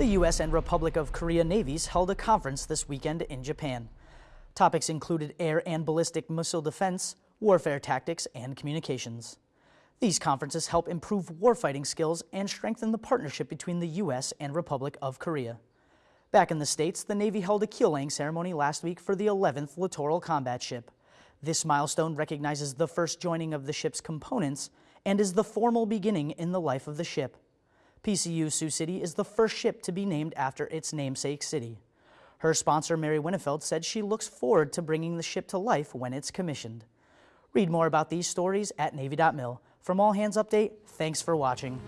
The U.S. and Republic of Korea navies held a conference this weekend in Japan. Topics included air and ballistic missile defense, warfare tactics, and communications. These conferences help improve warfighting skills and strengthen the partnership between the U.S. and Republic of Korea. Back in the States, the Navy held a keel laying ceremony last week for the 11th Littoral Combat Ship. This milestone recognizes the first joining of the ship's components and is the formal beginning in the life of the ship. PCU Sioux City is the first ship to be named after its namesake city. Her sponsor, Mary Winnefeld, said she looks forward to bringing the ship to life when it's commissioned. Read more about these stories at Navy.mil. From All Hands Update, thanks for watching.